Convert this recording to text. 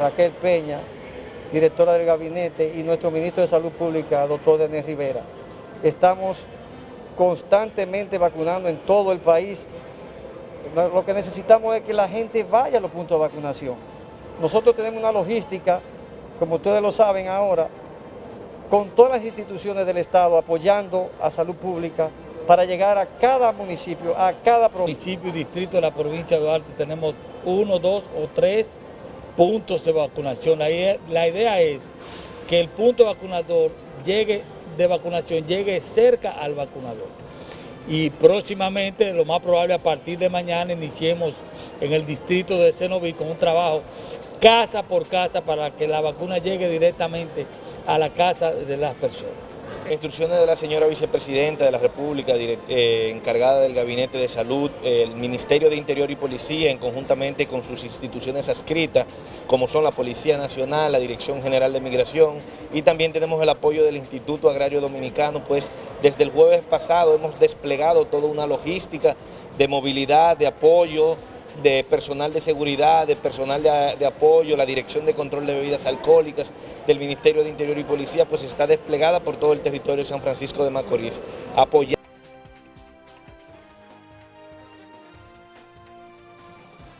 Raquel Peña, directora del gabinete, y nuestro ministro de Salud Pública, doctor Denis Rivera. Estamos constantemente vacunando en todo el país. Lo que necesitamos es que la gente vaya a los puntos de vacunación. Nosotros tenemos una logística, como ustedes lo saben ahora, con todas las instituciones del Estado apoyando a salud pública para llegar a cada municipio, a cada municipio y distrito de la provincia de Duarte tenemos uno, dos o tres puntos de vacunación. La idea es que el punto vacunador llegue, de vacunación llegue cerca al vacunador. Y próximamente, lo más probable a partir de mañana, iniciemos en el distrito de Cenoví con un trabajo casa por casa para que la vacuna llegue directamente a la casa de las personas. Instrucciones de la señora vicepresidenta de la República, eh, encargada del Gabinete de Salud, el Ministerio de Interior y Policía, en conjuntamente con sus instituciones adscritas, como son la Policía Nacional, la Dirección General de Migración, y también tenemos el apoyo del Instituto Agrario Dominicano, pues desde el jueves pasado hemos desplegado toda una logística de movilidad, de apoyo, de personal de seguridad, de personal de, apoyo, la Dirección de Control de Bebidas Alcohólicas del Ministerio de Interior y Policía, pues está desplegada por todo el territorio de San Francisco de Macorís,